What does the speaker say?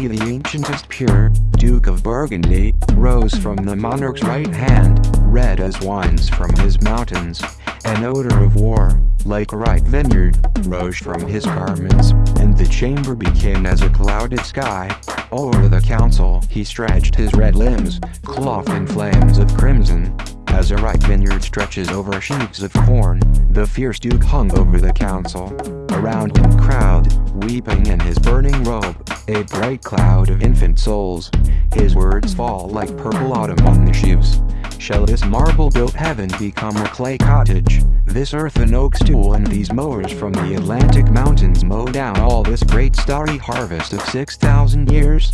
be the ancientest pure, Duke of Burgundy, rose from the monarch's right hand, red as wines from his mountains, an odor of war, like a ripe vineyard, rose from his garments, and the chamber became as a clouded sky. Over the council he stretched his red limbs, clothed in flames of crimson, a ripe vineyard stretches over sheaves of corn, the fierce duke hung over the council. Around him crowd, weeping in his burning robe, a bright cloud of infant souls. His words fall like purple autumn on the sheaves. Shall this marble-built heaven become a clay cottage? This earth an oak stool and these mowers from the Atlantic mountains mow down all this great starry harvest of 6,000 years?